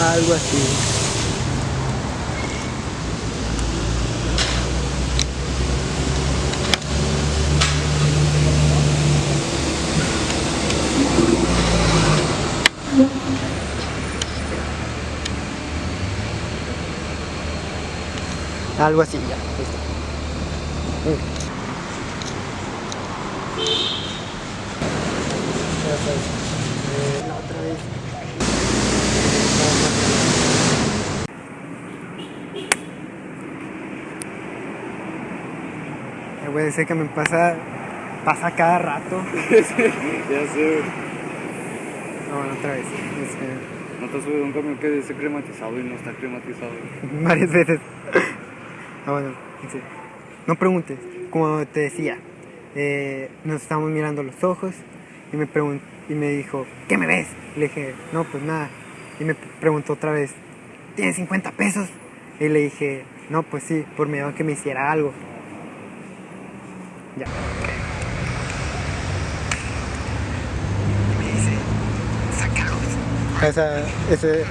Algo así. Algo así, ya. listo. Sabes, eh, otra vez. Güey, ese que me pasa, pasa cada rato. ya sé. No, bueno, otra vez. No te has subido un camión que dice climatizado y no está climatizado. varias veces. Ah, bueno, sí. no preguntes. Como te decía, eh, nos estábamos mirando los ojos y me, y me dijo, ¿qué me ves? Le dije, no, pues nada. Y me preguntó otra vez, ¿tienes 50 pesos? Y le dije, no, pues sí, por miedo a que me hiciera algo. Ya. Y me dice, sácalos. Esa, ese,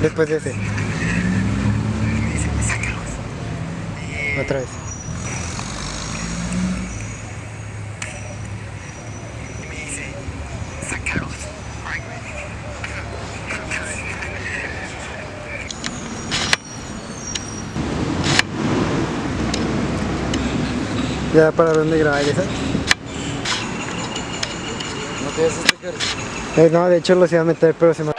después de ese. Me dice, sácalos. Otra vez. Ya pararon de grabar esa. ¿No tienes stickers? Eh, no, de hecho los iba a meter, pero se me.